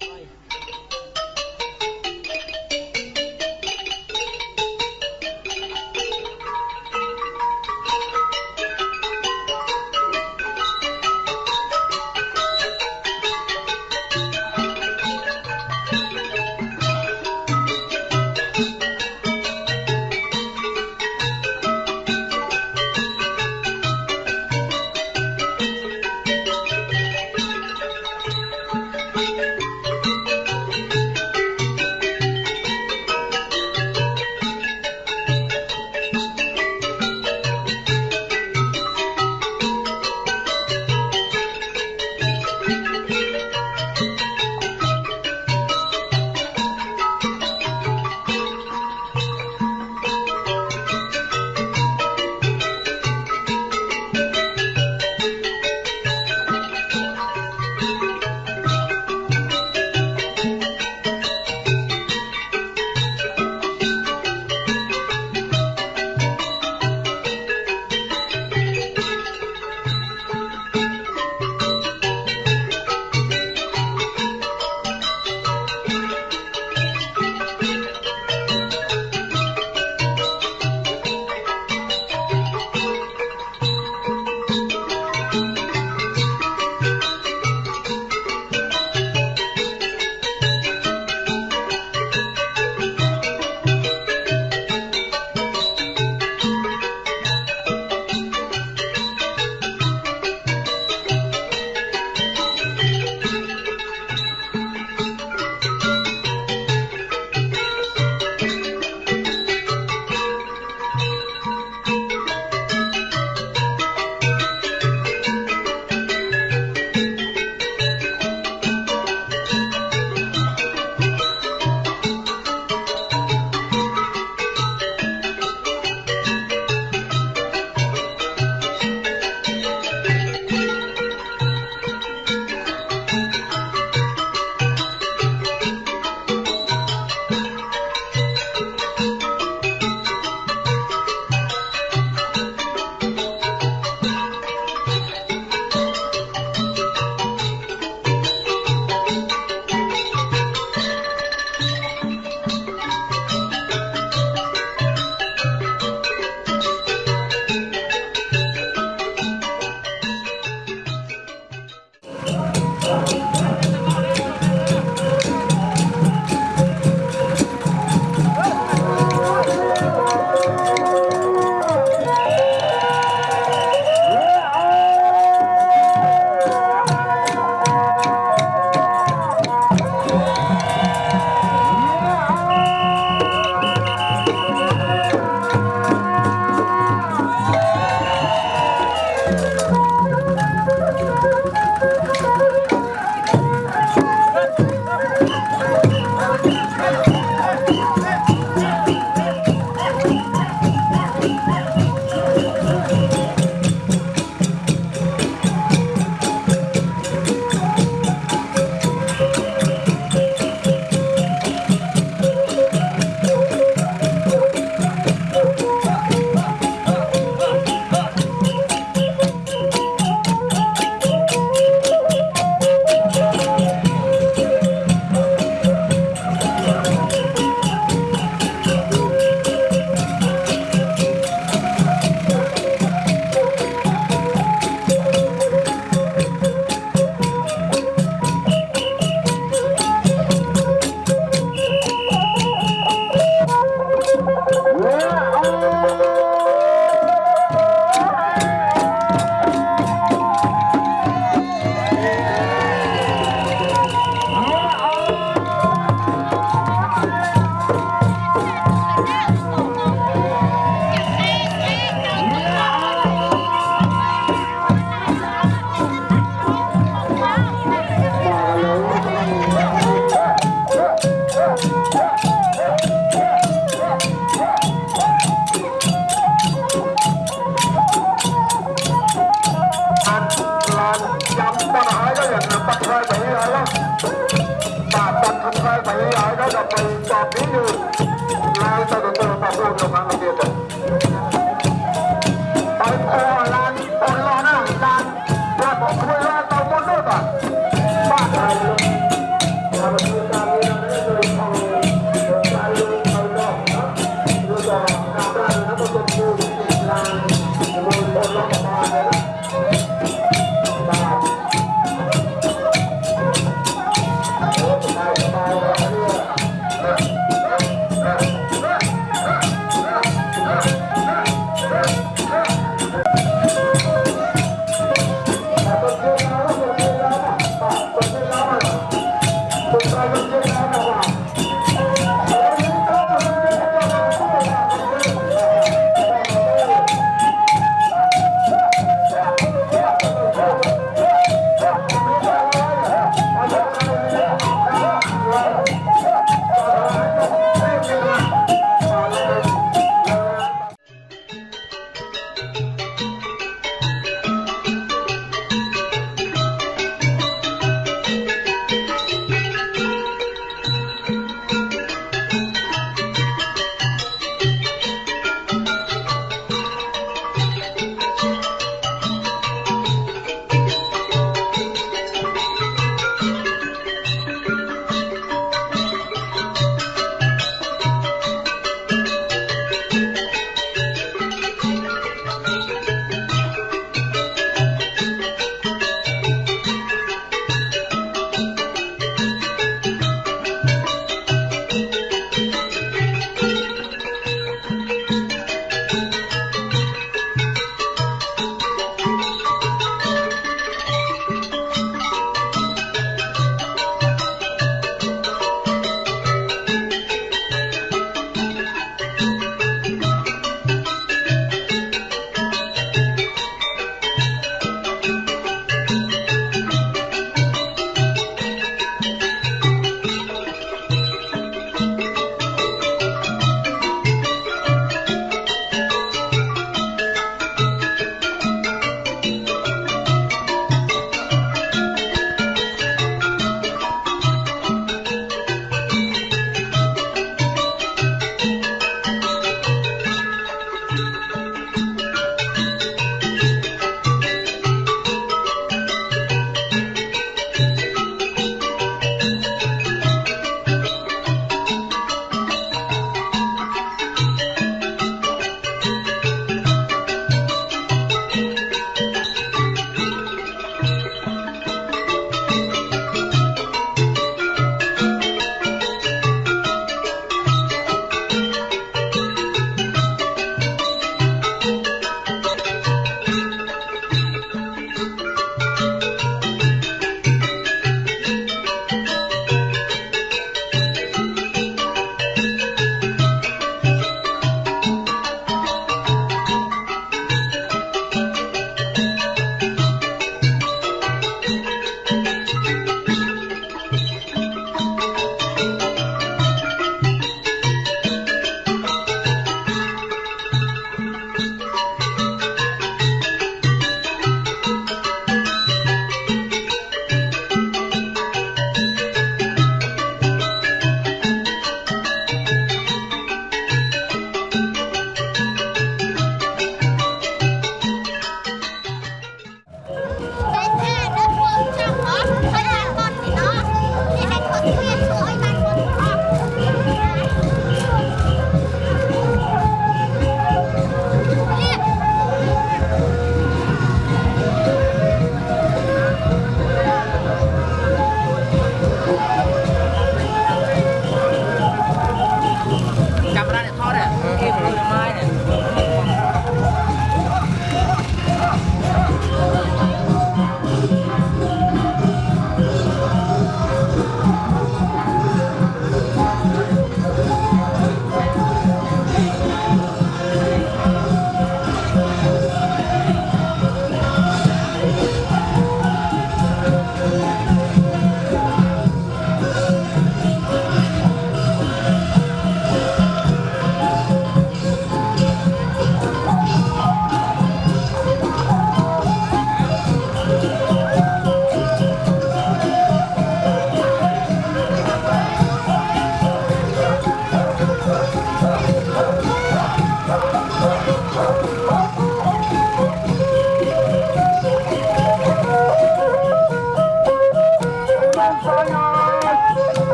Bye.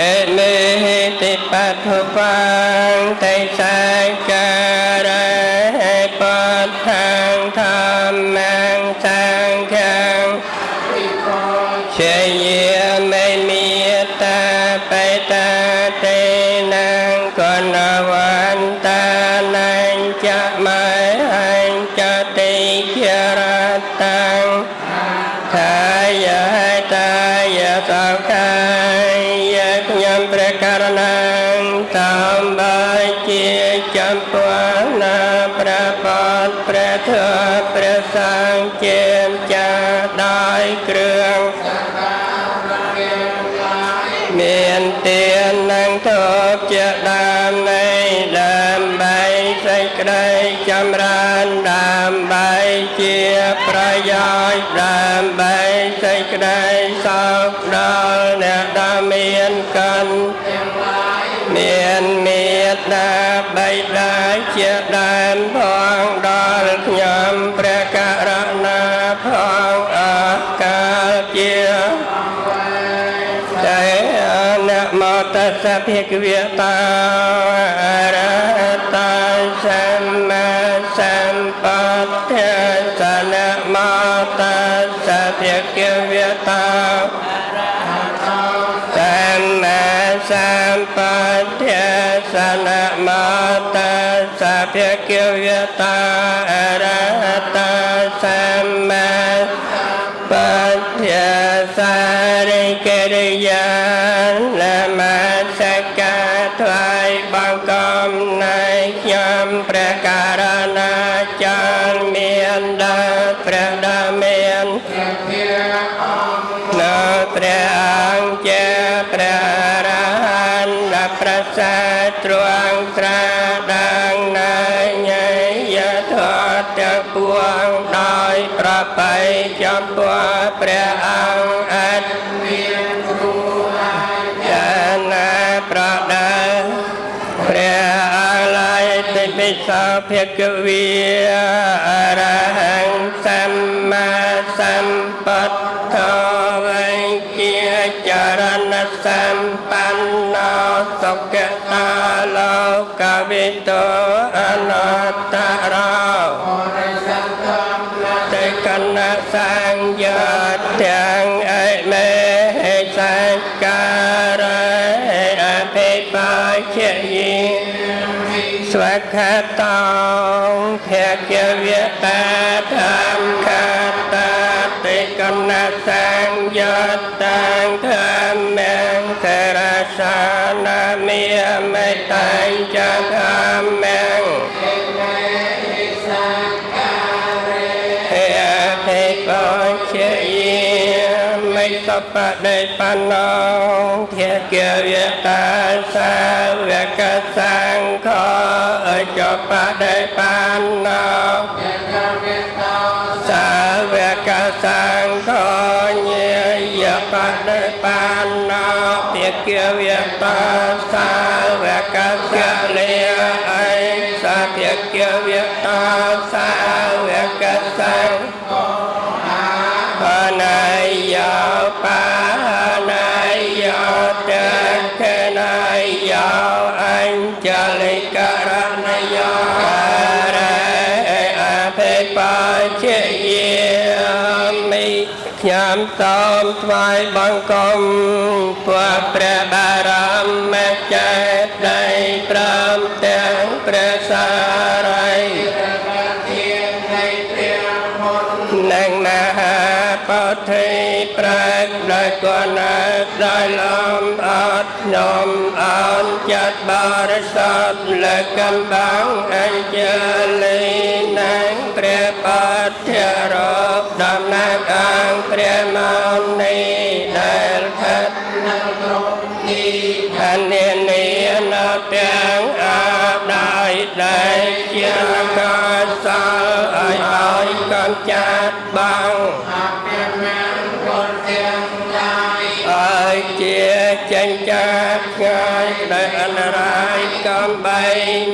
អេលេតិបត្ថបាងតេ តស្សៈភិក្ខវេតាអរហតសម្មាសម្ពុទ្ធស្សនមោតស្សៈភិក្ខវេតាសម្មាសម្សោភិ សានាមិមេតាំងចធម្មងហេហេកោជាយមិសបដិបណ្ណោភគវេតាសាវកសង្ឃោចបដិបណ្ណោសាវកសង្ថ្វាយបង្គំពួកព្រះបារមចេតីព្រមទាំងព្រះសារីនឹងមហាពុទ្ធិប្រាកដោយគណៈដោយលំអត់ខ្ញុំអនចាត់បរិស័ទលើកំបាំងអញ្ជលី ជាកសលឲ្យឲ្យកំចាត់បងឲ្យជាចេញចាត់ឆ្ងាយដោយអនរាយកំបី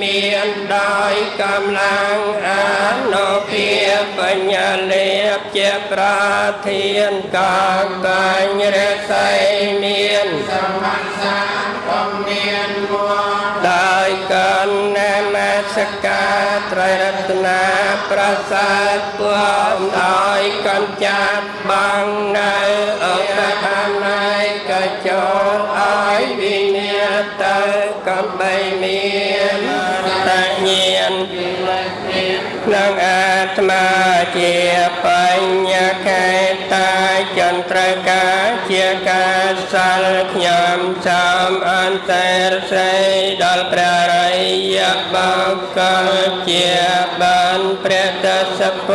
មានដោយកម្លាំងអានុភាពបញ្ញាលេបជាប្រធានកកាញ់រស័យមានសម ប្រសាទពួងដោយកំចាត់បងនៅអកថាណៃកចូលឲ្យវិញ្ញាទៅកំបីមានតញ្ញាណក្នុងអាត្មាជាប ខ្ញុំសូមអន្តរសេយដល់ព្រះរិយបកលជាបានព្រះទសព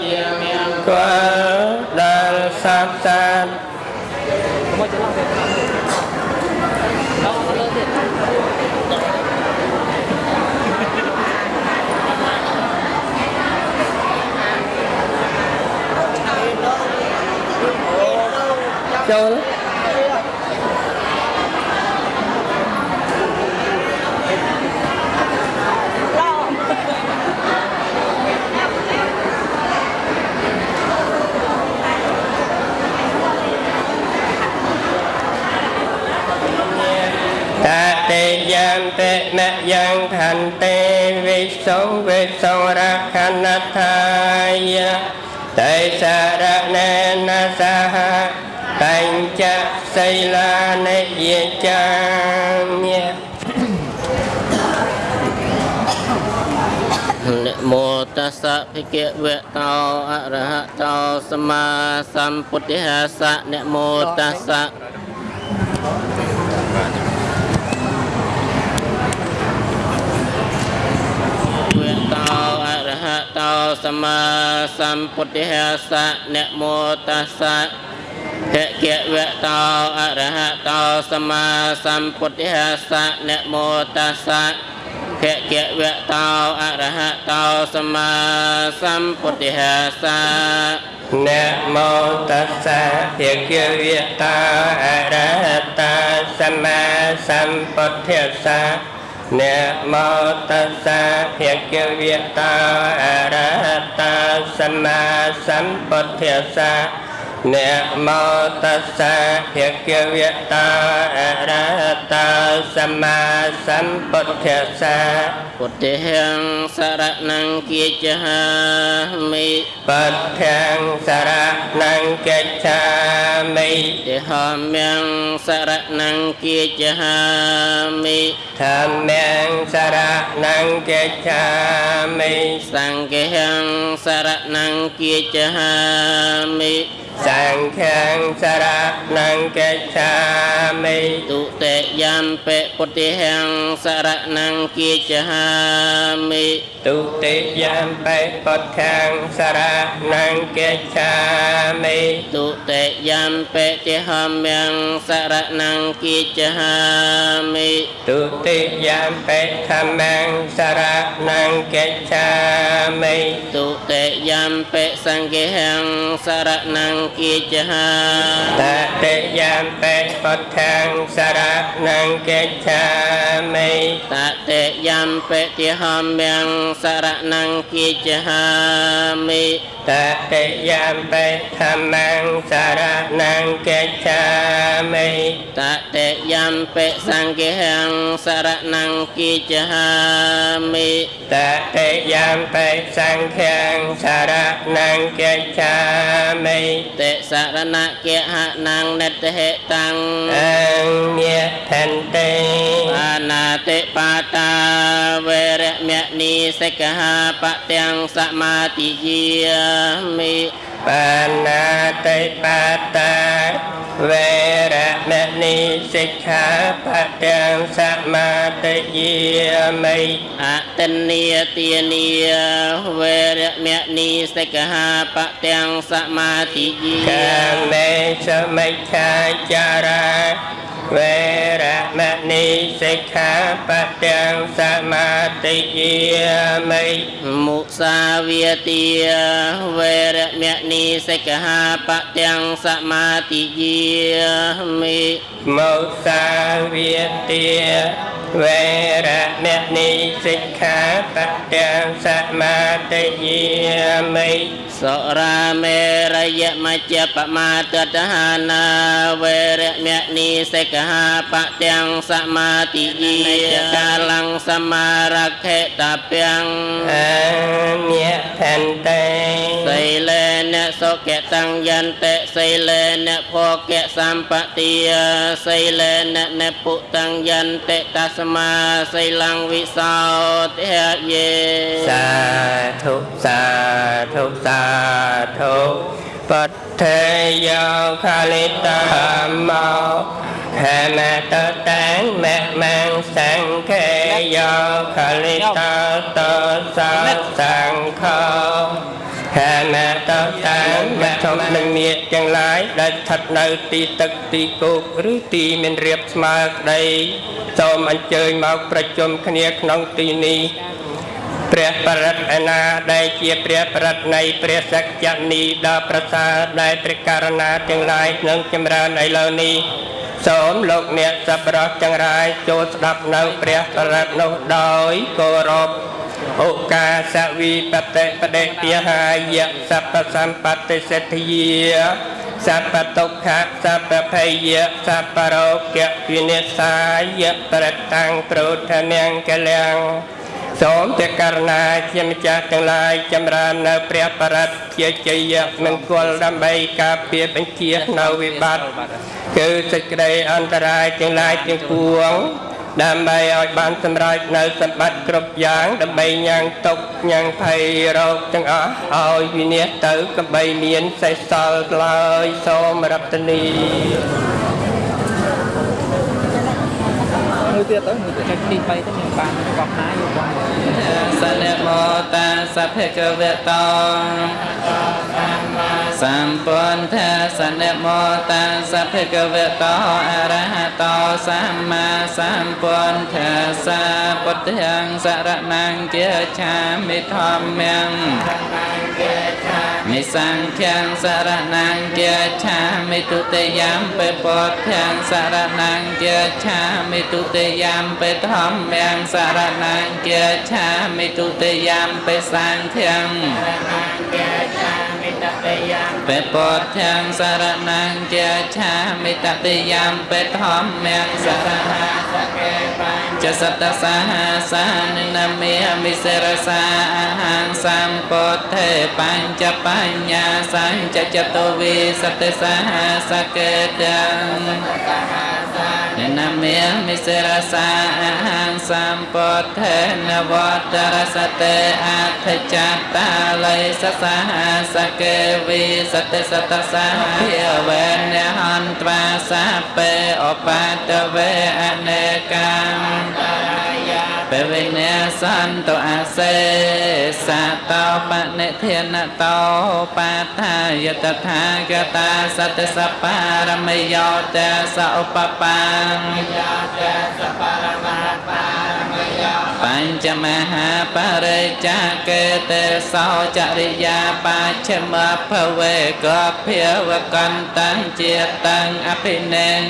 ជាមានស្គាល់ដល់សពសាស្ត្រ មកច្រឡំទៅដល់លើទៀត ចូល តតិយ៉ាង តិនយ៉ាងខន្តិវិសុវិសុរខណថាយតេសារណេនសហតញ្ចសីលានិយចាមិនមោតស្សៈភិក្ខវៈតោអរហតោសម្មាសម្ពុទ្ធិសៈនមោតស្សៈវៈតោអរហតោ សម្មាសម្ពុទ្ធិសៈនមោតស្សៈភគវៈតោអរហតោសម្មាសម្ពុទ្ធិសៈនមោតស្សៈភគវៈតោអរហតោសម្មាសម្ពុទ្ធិសៈនមោតស្សៈភគវេតាអរហតាសម្មាសម្ពុទ្ធស្សៈ នមោតស្សៈភគវេតាអរហតាសម្មាសម្ពុទ្ធស្សៈ នមោតស្សៈភគវេតាអរហតាសម្មាសម្ពុទ្ធស្សៈពុទ្ធិហិងសរណង្គាចហាមិបទ្ធាំសារណង្កិច្ឆាមិតិហមំសរណង្គាចហាមិធម្មំសារណង្កិច្ឆាមិសង្ឃហិងសរណង្គាចហាមិសង្ឃំសារណង្កិច្ឆាមិទុតិយំពេពុទ្ធិហិងសរណង្គាចហាមិទុតិយំបេពុទ្ធាំសារណង្កិច្ឆាមិទុតិយំពេតិហមំសរណង្គាចហាមិទុតិយំបេធម្មំសារណង្កិច្ឆាមិទុតិយំពេសង្ឃហិងសរណង្គាចហាតតិយំបេពុទ្ធាំសារណង្កិច្ឆាមិតតិយំពេតិហមំសរណង្គាចហាមិតតិយំបេធម្មំសារណង្កិច្ឆាមិតតិយំពេសង្ឃហិងសរណង្គាចហាមិតតិយំបេសង្ឃាំសារណង្កិច្ឆាមិតិសរណគហនងនិតហេតាំងអញ្ញថន្តិបាណាតិបាតាវេរមនីសិក្ខាបទាំងសមាទិយាមិបាណាតិបាតាវេរម ណីសិក្ខាបទាំងសមាទិយាមិអតិនីទានីវេរមនីសិក្ខាបទាំងសមាទិយាកាមេសមិច្ឆាចារា វេរមណីសិក្ខាបទាំងសមាទិយាមិមុសាវាទាវេរមនីសិក្ខាបទាំងសមាទិយាមិមុសាវាទាវេរមណីសិក្ខាបទាំងសមាទិយាមិសុរាមេរយមជ្ជបមាទតហានាវេរមនីសិក្ខាបទាំងសមាទិយាកាលំសមារខេតពាំងអញ្ញថន្តិសីលេនសុគតੰយន្តិសីលេនភោគៈសម្បតិសីលេននពុតੰយន្តិតស្មាសីលੰវិសោទិយេសាធុសាធុសាធុ បដ្ឋេយោខាលិតាមោខមតតាំងមមង្សង្ខេយោខាលិតាតោសាសង្ខោខាណតតាំវត្ថុនឹងនាគទាំងឡាយដែលស្ថិតនៅទីទឹកទីគោកឬទីមានរៀបស្មើក្តីសូមអញ្ជើញមកប្រជុំគ្នាក្នុងទីនេះ ព្រះបរិត្តឯណាដែលជាព្រះបរិត្តនៃព្រះសក្យនីដ៏ប្រសើរដែលព្រះករណាទាំងឡាយនឹងចម្រើនឥឡូវនេះសូមលោកអ្នកសប្បុរសទាំងឡាយចូលស្ដាប់នៅព្រះបរិត្តនោះដោយគោរពឧកាសវិបតិបដិទាហាយៈសព្វសម្បត្តិសិទ្ធិយាសព្វទុក្ខសព្វភយៈសព្វរោគៈវិនិច្ឆាយៈប្រតាំងប្រោធនាងកលាំង សូមព្រះករណាជាម្ចាស់ទាំងឡាយចម្រើននៅព្រះបរិត្តជាជ័យមង្គលដើម្បីការពារបញ្ជានៅវិបត្តិគឺសេចក្តីអន្តរាយទាំងឡាយទាំងពួងដើម្បីឲ្យបានសម្រេចនៅសម្បត្តិគ្រប់យ៉ាងដើម្បីញ៉ាំងទុកញ៉ាំងភ័យរោគទាំងអស់ឲ្យវិនិច្ឆ័យទៅកបីមានសេះសល់ឡើយសូមរតនី មួយទៀតទៅមួយទៀតចុចទី3ទៅមានបានកប់ណាយកបា នសនមោតាសភគវតោសម្ពុន្ធាសនមោតាសភគវតោអរហតោសម្មាសម្ពុន្ធាសាពុទ្ធាងសរណង្គាឆាមិធម្មំមិសង្ឃាំសរណង្គាឆាមិទុតិយំពេពុទ្ធាងសរណង្គាឆាមិទុតិយំពេធម្មំសរណង្គាឆាមិទុតិយំពេសង្ឃាំពេពុទ្ធាងសរណង្គាឆាមិតតិយំពេធម្មំសរណង្គាចសតសាហាសានិនមេមិសិរសាអហង្សម្ពុទ្ធេបញ្ចបញ្ញាសញ្ចចតវិសតិសាហាសកេត និនមេមិសិរសាអហង្សម្ពុទ្ធេនវតរសតេអធិចតាល័យសសាហាសកេវិសតិសតសាហាភិវេនហន្ត្វាសាពេអបតវេអនេកម្មពេ វិញ្ញាសន្តោអាសេសតោបនិធានតោបាថាយតថាគតាសតិសបារមិយោតសឧបបាប ញ្ចមហាបរិចាកេតេសោចរិយាបច្ឆមភវេកភិវកន្តੰជាតੰអភិនេន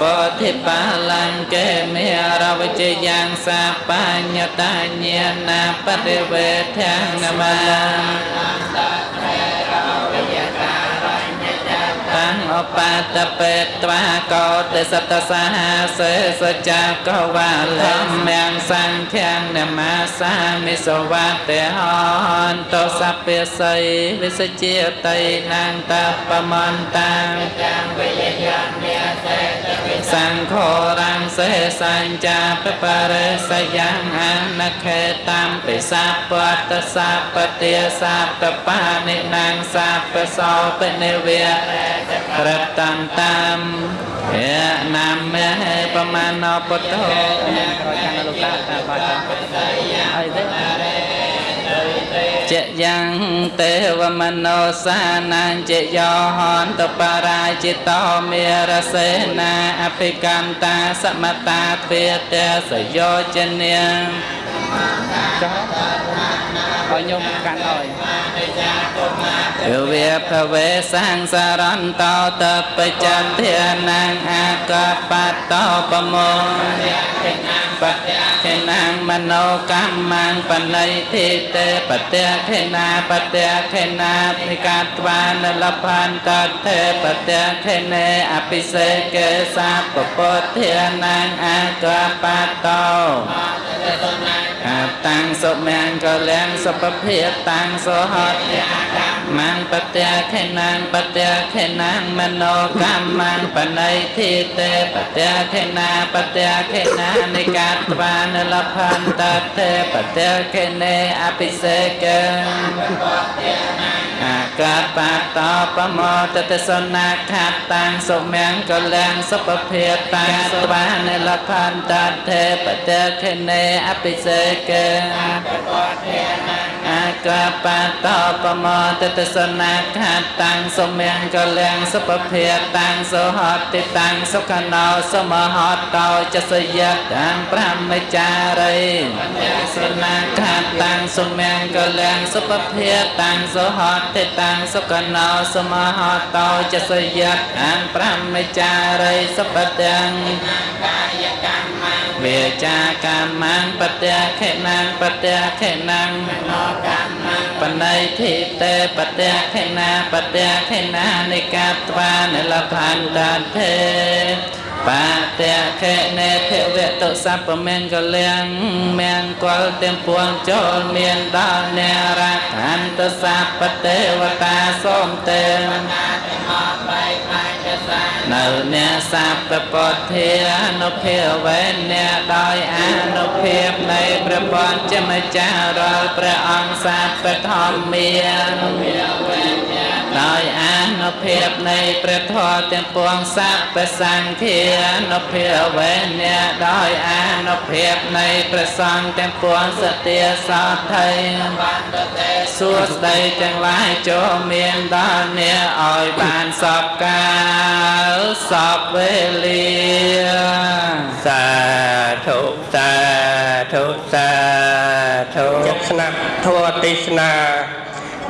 ពោធិបាលង្កេមេរវជយ៉ាងសាបញ្ញតាញាណាបតិវេធាងនមា បតបេត្វាកោទេសតសាហាសេសចាកវាលមៀងសង្ឃាននមាសាមិសវតេហន្តោសព្វស័យវិសជាតៃណាងតបមន្តាំស ង្ឃរាំងសេសញ្ចាបបរិសយ៉ាងអនខេតាមពិសាពតសាបតិសាបបានិណាងសាបសោបនិវេរតន្តាមយណាមេបមាណោពុទ្ធោក្រោយកាន់លោកតាតាបាច់អីទេច យ៉ាងទេវមនោសានាងចយោហន្តបរាជិតោមេរសេនាអភិកន្តាសមតាទ្វេតេសយោជនាចោះ ឲ្យញោមកាន់ឲ្យយវាភវេសង្សារន្តោតបច្ចន្ធានាងអាកបតោបមោបតិនាងមនោកម្មមាំបណៃធិតេបតិខេណាបតិខេណាភិកាត្វានលភន្តតេបតិខេនេអភិសេកេសាពពុទ្ធានាងអាកបតោអាតាំ ងសុមាំងកលាំងសុពភិតាំងសុហតមੰបត្យាខេណាងបត្យាខេណាងមនោកម្មមាំងបណៃធិតេបត្យាខេណាបត្យាខេណានិកាត្វានលភន្តតេបត្យាខេនេអភិសេកេអាកាបតោបមោតតសនាខាតាំងសុមាំងកលាំងសុពភិតាំងសវានលភន្តតេបត្យាខេនេអភិសេកេអ កាបតោបមតតសនាខាតាំងសុមង្គលាំងសុភភាតាំងសុហតិតាំងសុខណោសមហតោចសយតាំងប្រមចារីសនាខាតាំងសុមង្គលាំងសុភភាតាំងសុហតិតាំងសុខណោសមហតោចសយតាំងប្រមចារីសុបតាំងកាយកម្មវាចាកម្មងបត្យាខេណាងបត្យាខេណាងមនោកម្មង បណៃធិតេបត្យាខេណាបត្យាខេណានិកាត្វានិលផន្តាធេបត្យាខេនេភវតុសពមង្គលៀងមង្គលទាំងពួងចូលមានដល់នារខន្តសពទេវតាសូមទេវតាទាំងអស់បែកបាច់សា នៅអ្នកសាពពុទ្ធានុភាវេអ្នកដោយអនុភាពនៃព្រះបញ្ចម្ចាស់រាល់ព្រះអង្គសាពធម្មា ដោយអនុភាពនៃព្រះធម៌ទាំងពួងសัพពសង្ឃានុភាវេអ្នកដោយអនុភាពនៃព្រះសង្ឃទាំងពួងសទាសតថៃបណ្ឌទេសួស្ដីទាំងឡាយចូលមានដល់អ្នកឲ្យបានសពកាលសពវេលាសាធុសាធុសាធុចិត្តស្នាប់ធម៌ទេសនា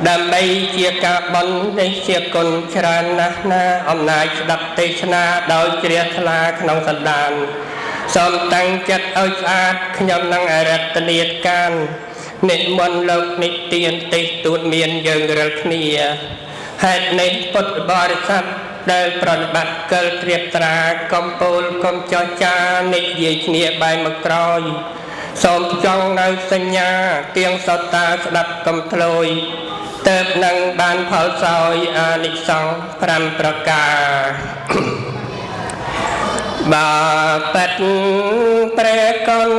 ដើម្បីជាការបន់នេះជាគុណច្រើនណាស់ណាអំណាចស្ដាប់ទេសនាដោយជ្រះថ្លាក្នុងសន្តានសូមតាំងចិត្តឲ្យស្អាតខ្ញុំនឹងអរតនីតកាននិមន្តលោកនិទានទេសទូតមានយើងរាល់គ្នាហេតុនេះពុទ្ធបរិស័ទដែលប្រតិបត្តិកិលត្រៀបត្រាកំពូលកំចោះចានិយាយគ្នាបែរមកក្រោយ សូមចង់នៅសញ្ញាទៀងសត្តាស្ដាប់កំធ្លួយទៅនឹងបានផលសោយអានិសង្ឃ5ប្រការបាបិតព្រះកុណ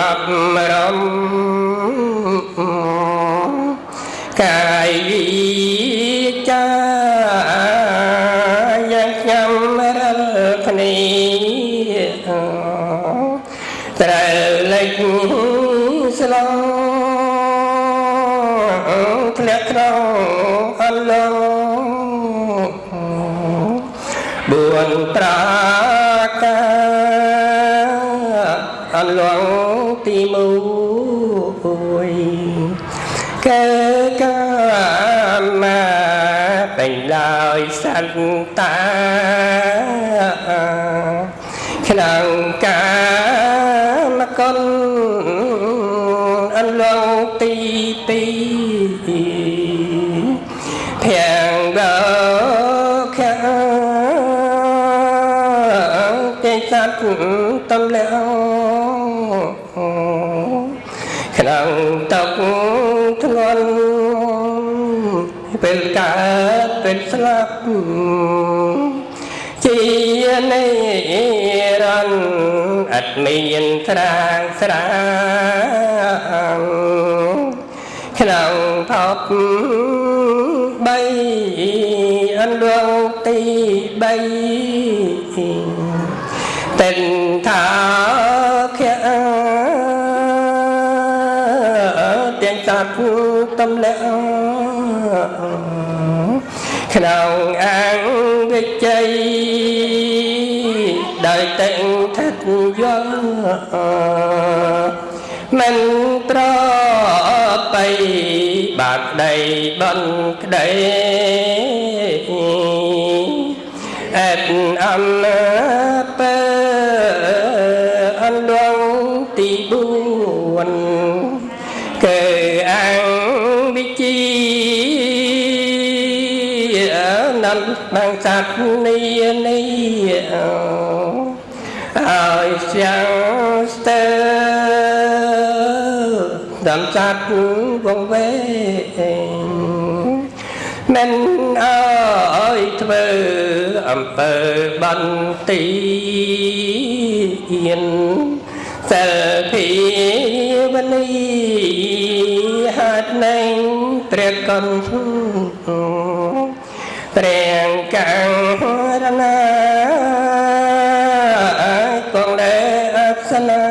អប់រំកាយវិចាយ៉ាងខ្ញុំរលគ្នាត្រូវលេចស្លងធ្លាក់ក្នុងអន្លងបួនប្រាការ ទីមួយកើកាមាពេញដោយស ងតកធ្ងន់ពេលកើតពេលស្លាប់ជានិរន្តរ៍អត់មានស្រាងស្រាងក្នុងភពបីអន្លងទីបីតិនថា ទាំងសត្វតំលះក្នុងអង្គវិជ័យដោយតែងថិ នំបាំងសត្វនេះនេះឲ្យចាំស្ទើដំសត្វវងវែងមិនអើយធ្វើអំពើបន្ទានសិលភាវនីហាត់នឹងព្រះកុណ ព្រះកាំងរណាគង់លែអក្សនា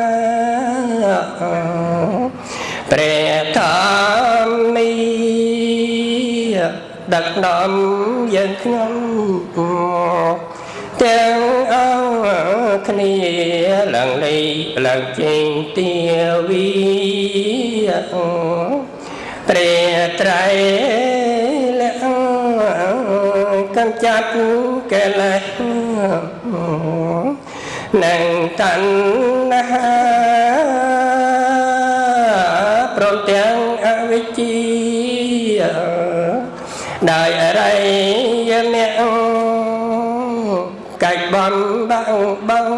ព្រះធម្មីដឹកនាំយើងខ្ញុំទាំងអស់គ្នាឡើងលេឡើងចេញទាវីព្រះត្រៃលះ កំចាត់កិលេសនឹងតណ្ហាព្រមទាំងអវិជ្ជាដោយអរិយមគ្គកាច់បំបាំងបង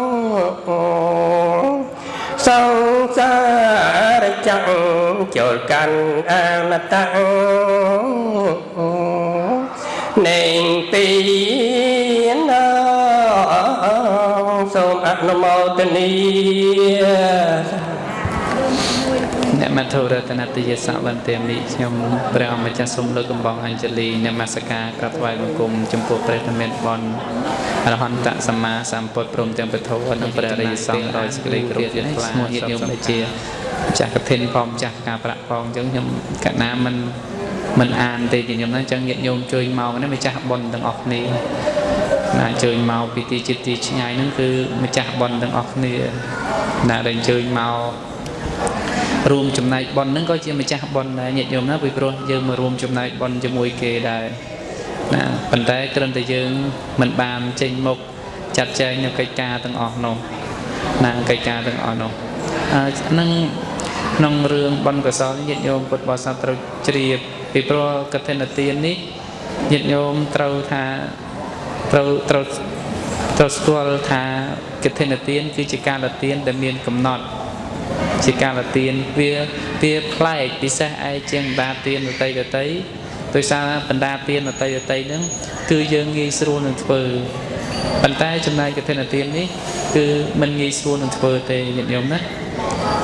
សង្សារចាំងចូលកាន់អមតៈ នៃពីណោសូមអនុមោទនីអ្នកមធុរតនតិយសវន្តាមិខ្ញុំព្រះអម្ចាស់សូមលើកកំបងអញ្ជលីនមស្ការក្រាបថ្វាយបង្គំចំពោះព្រះធម្មបនអរហន្តសម្មាសម្ពុទ្ធព្រមទាំងពធនិងព្រះរិយសង្ឃដោយសេចក្តីគោរពជ្រះថ្លាឈ្មោះញាតិញោមដែលជាម្ចាស់កឋិនផងម្ចាស់ការប្រាក់ផងអញ្ចឹងខ្ញុំកណាមិន មិនអានទេញាតិញោមណាអញ្ចឹងញាតិញោមជួយមកម្ចាស់បុណ្យទាំងអស់គ្នាណាអញ្ជើញមកពីទីចិត្តទីឆ្ងាយហ្នឹងគឺម្ចាស់បុណ្យទាំងអស់គ្នាណាដែលអញ្ជើញមករួមចំណែកប៉ុនហ្នឹងក៏ជាម្ចាស់ប៉ុនដែរញាតិញោមណាពីព្រោះយើងមករួមចំណែកប៉ុនជាមួយគេដែរណាប៉ុន្តែគ្រាន់តែយើងមិនបានចេញមុខចាត់ចែងនៅកិច្ចការទាំងអស់នោះណាកិច្ចការទាំងអស់នោះអឺនឹងក្នុងរឿងប៉ុនកសលញាតិញោមពុទ្ធបរិស័ទត្រូវជ្រាប ពីព្រោះកឋិនទាននេះញាតិញោមត្រូវថាត្រូវត្រូវត្រូវស្គាល់ថាកឋិនទានគឺជាការលទានដែលមានកំណត់ជាកាលទានវាវាប្លែកពិសេសឯជាងបណ្ដាទានដតីដតីដោយសារបណ្ដាទានដតីដតីហ្នឹងគឺយើងងាយស្រួលនឹងធ្វើប៉ុន្តែចំណែកកឋិនទាននេះគឺมันងាយស្រួលនឹងធ្វើទេញាតិញោមណា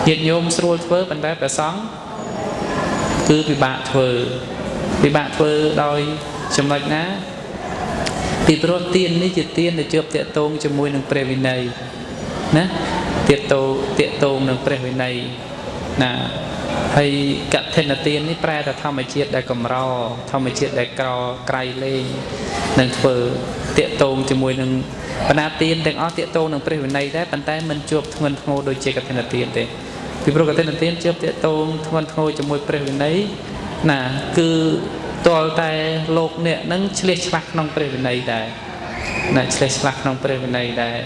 ញាតិញោមស្រួលធ្វើប៉ុន្តែព្រះសង្ឃ គឺពិបាកធ្វើពិបាកធ្វើដោយចំណុចណាពីព្រោះទាននេះជាទានដែលជាប់តាក់ទងជាមួយនឹងព្រះវិន័យណាទៀតតោតាកតងនឹងព្រះវិន័យណាហើយកឋិនទាននេះប្រែថាធម្មជាតិដែលកម្រធម្មជាតិដែលក្រក្រៃលែងនឹងធ្វើតាកតងជាមួយនឹងបណ្ណាទានទាំងអស់តាកតងនឹងព្រះវិន័យដែរប៉ុន្តែមិនជាប់ធ្ងន់ធ្ងរដូចជាកឋិនទានទេ ពីព្រោះកឋិនទានជាប់តាកតងធ្ងន់ធ្ងរជាមួយព្រះវិន័យណាគឺតលតែលោកអ្នកនឹងឆ្លៀសឆ្លាស់ក្នុងព្រះវិន័យដែរណាឆ្លៀសឆ្លាស់ក្នុងព្រះវិន័យដែរ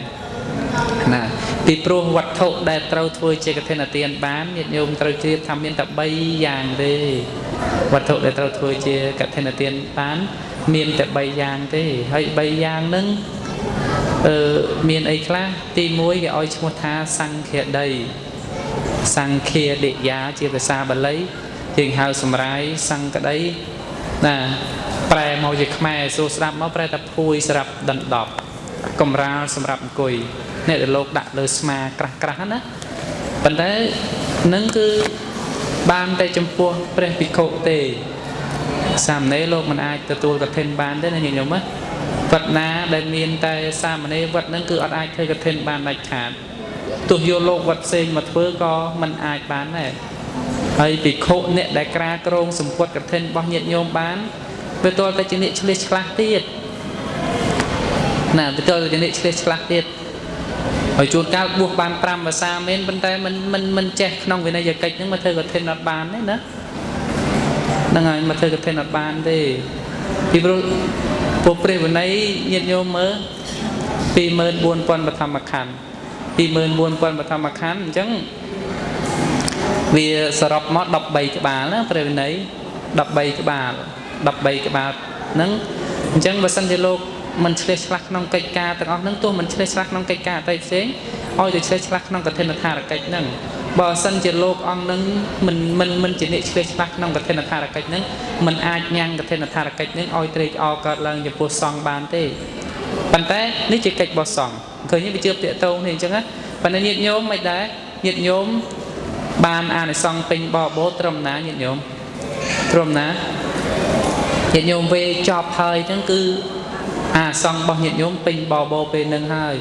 ណាពីព្រោះវត្ថុដែលត្រូវធ្វើជាកឋិនទានបានញាតិញោមត្រូវជ្រាបថាមានតែ3យ៉ាងទេវត្ថុដែលត្រូវធ្វើជាកឋិនទានបានមានតែ3យ៉ាងទេហើយ3យ៉ាងហ្នឹងអឺមានអីខ្លះទី1គេឲ្យឈ្មោះថាសង្ឃាដី សង្ឃាដិយាជាភាសាបាលីយើងហៅសម្រាយសង្កដីណាប្រែមកជាខ្មែរសួរស្ដាប់មកប្រែថាភួយសម្រាប់ដណ្ដប់កំរាលសម្រាប់អង្គុយអ្នកដែលលោកដាក់លើស្មាក្រាស់ក្រាស់ណាប៉ុន្តែនឹងគឺបានតែចំពោះព្រះភិក្ខុទេសាមណេរលោកមិនអាចទទួលកឋិនបានទេណាញាតិញោមណាវត្តណាដែលមានតែសាមណេរវត្តហ្នឹងគឺអត់អាចធ្វើកឋិនបានដាច់ខាត ទោះយកលោកវត្តផ្សេងមកធ្វើក៏មិនអាចបានដែរហើយភិក្ខុអ្នកដែលក្រាក្រងសម្ពុតកឋិនរបស់ញាតិញោមបានវាទាល់តែជាអ្នកឆ្លៀសឆ្លាស់ទៀតណាវាទាល់តែជាអ្នកឆ្លៀសឆ្លាស់ទៀតហើយជួនកាលបួសបាន5ភាសាមែនប៉ុន្តែមិនមិនមិនចេះក្នុងវិន័យកិច្ចហ្នឹងមកធ្វើកឋិនអត់បានទេណាហ្នឹងហើយមកធ្វើកឋិនអត់បានទេពីព្រោះពួកព្រះវិន័យញាតិញោមមើល24000បឋមខណ្ឌ 24000បឋមខណ្ឌអញ្ចឹងវាសរុបមក13ក្បាលណាព្រះវិន័យ13ក្បាល13ក្បាលហ្នឹងអញ្ចឹងបើសិនជាលោកមិនឆ្លេះឆ្លាស់ក្នុងកិច្ចការទាំងអស់ហ្នឹងទោះមិនឆ្លេះឆ្លាស់ក្នុងកិច្ចការអតីតផ្សេងឲ្យទៅឆ្លេះឆ្លាស់ក្នុងកឋិនថារកិច្ចហ្នឹងបើសិនជាលោកអង្គនឹងមិនមិនមិនជាអ្នកឆ្លេះច្បាស់ក្នុងកឋិនថារកិច្ចនឹងមិនអាចញ៉ាំងកឋិនថារកិច្ចនឹងឲ្យត្រេកអរកើតឡើងចំពោះសង្ឃបានទេប៉ុន្តែនេះជាកិច្ចរបស់សង្ឃ ឃើញវាជឿតាកតងនេះអញ្ចឹងណាប៉ុន្តែញាតិញោមមិនដែរញាតិញោមបានអានិសង្ឃពេញបបោត្រឹមណាញាតិញោមត្រឹមណាញាតិញោមវេចប់ហើយអញ្ចឹងគឺអាសង្ឃរបស់ញាតិញោមពេញបបោពេលនឹងហើយ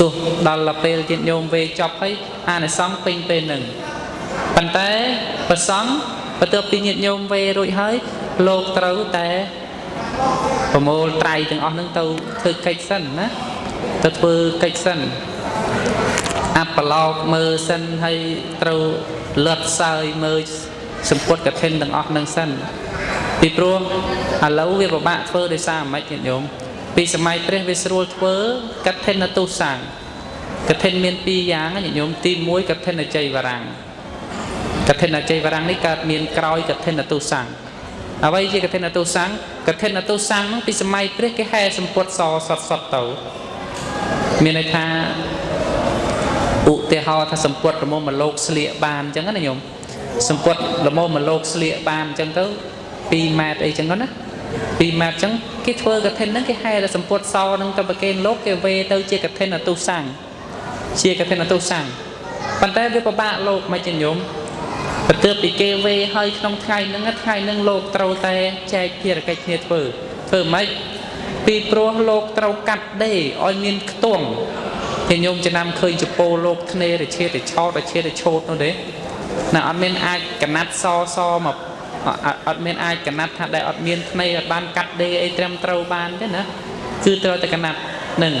ទោះដល់ពេលញាតិញោមវេចប់ហើយអានិសង្ឃពេញពេលនឹងប៉ុន្តែប្រសង្ឃបន្ទាប់ពីញាតិញោមវេរួចហើយលោកត្រូវតែប្រមូលត្រៃទាំងអស់ហ្នឹងទៅធ្វើកិច្ចសិនណា ទៅធ្វើកិច្ចសិនអបឡោកមើលសិនហើយត្រូវលត់សើយមើលសម្ពុតកឋិនទាំងអស់ហ្នឹងសិនពីព្រោះឥឡូវវាពិបាកធ្វើដោយសារមិនញាតិញោមពីសម័យព្រះវាស្រួលធ្វើកឋិនទុសាំងកឋិនមានពីរយ៉ាងញាតិញោមទី1កឋិនជ័យវរាំងកឋិនជ័យវរាំងនេះកើតមានក្រោយកឋិនទុសាំងអ្វីជាកឋិនទុសាំងកឋិនទុសាំងនោះពីសម័យព្រះគេហែសម្ពុតសសតសតទៅ មានន័យថាឧទាហរណ៍ថាសម្ពុតរមុំមកលោកស្លៀកបានអញ្ចឹងណាញោមសម្ពុតរមុំមកលោកស្លៀកបានអញ្ចឹងទៅ2ម៉ែត្រអីចឹងណា2ម៉ែត្រអញ្ចឹងគេធ្វើកឋិនហ្នឹងគេហែតែសម្ពុតសហ្នឹងទៅប្រគេនលោកគេវេទៅជាកឋិនអទុសាំងជាកឋិនអទុសាំងប៉ុន្តែវាពិបាកលោកមិនញោមបន្ទាប់ពីគេវេឲ្យក្នុងថ្ងៃហ្នឹងថ្ងៃហ្នឹងលោកត្រូវតែចែកភារកិច្ចគ្នាធ្វើធ្វើម៉េច ពីព្រោះលោកត្រូវកាត់ដេរឲ្យមានខ្ទង់តែញោមចំណាំឃើញចពោលោកធ្នេរឈេតឆោតឈេតឆោតនោះទេណាអត់មានអាចកណាត់សសមកអត់មានអាចកណាត់ថាដែលអត់មានធ្នេអត់បានកាត់ដេរអីត្រឹមត្រូវបានទេណាគឺត្រូវតែកណាត់នឹង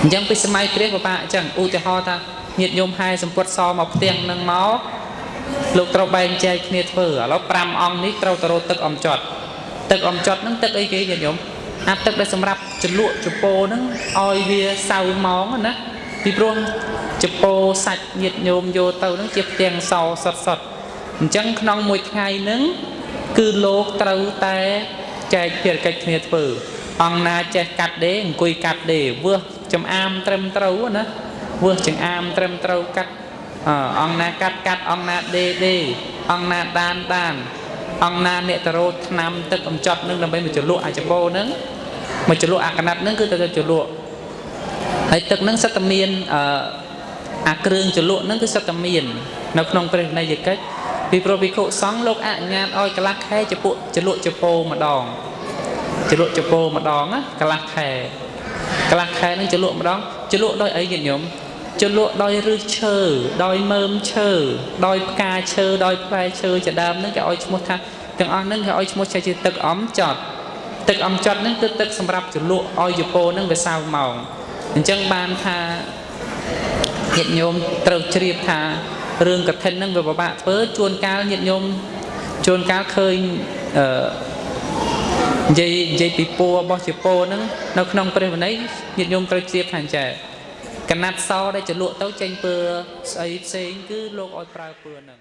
អញ្ចឹងពីសម័យព្រះពិបាកអញ្ចឹងឧទាហរណ៍ថាញាតិញោមហែសម្ពុតសមកផ្ទាំងនឹងមកលោកត្រូវបែងចែកគ្នាធ្វើឥឡូវ5អង្គនេះត្រូវទៅរត់ទឹកអំចត់ទឹកអំចត់ហ្នឹងទឹកអីគេញាតិញោម អាទឹកដែលសម្រាប់ចលក់ចពោហ្នឹងឲ្យវាសៅម៉ងណាពីព្រោះចពោសាច់ញាតញោមយកទៅហ្នឹងជាផ្ទាំងសសុតសុតអញ្ចឹងក្នុងមួយថ្ងៃហ្នឹងគឺលោកត្រូវតែចែកភារកិច្ចគ្នាធ្វើអង្គណាចេះកាត់ដេរអង្គុយកាត់ដេរវឺសចំអាមត្រឹមត្រូវណាវឺសចំអាមត្រឹមត្រូវកាត់អង្គណាកាត់កាត់អង្គណាដេដេអង្គណាដានដាន អង្គណាអ្នកតរោឆ្នាំទឹកអំចត់នឹងដើម្បីមកចលក់អាចបោនឹងមកចលក់អាកណាត់នឹងគឺទៅចលក់ហើយទឹកនឹងសិតតែមានអឺអាគ្រឿងចលក់នឹងគឺសិតតែមាននៅក្នុងព្រះវិន័យកិច្ចពីព្រោះវិខុសង្ឃលោកអនុញ្ញាតឲ្យកន្លះខែចពុចលក់ចពោម្ដងចលក់ចពោម្ដងណាកន្លះខែកន្លះខែនឹងចលក់ម្ដងចលក់ដោយអីញាតិញោម ជលក់ដោយឫសឈើដោយមើមឈើដោយផ្កាឈើដោយផ្លែឈើជាដើមហ្នឹងគេឲ្យឈ្មោះថាទាំងអស់ហ្នឹងគេឲ្យឈ្មោះជាទឹកអំចត់ទឹកអំចត់ហ្នឹងគឺទឹកសម្រាប់ជលក់ឲ្យយពោហ្នឹងវាសៅម៉ោងអញ្ចឹងបានថាញាតិញោមត្រូវជ្រាបថារឿងកឋិនហ្នឹងវាពិបាកធ្វើជួនកាលញាតិញោមជួនកាលឃើញអឺនិយាយនិយាយពីពួររបស់ជពោហ្នឹងនៅក្នុងព្រះវិន័យញាតិញោមត្រូវជ្រាបថាអញ្ចឹង កណាត់សដែលចលក់ទៅចេញពើស្អីផ្សេងគឺលោកឲ្យប្រើពើហ្នឹង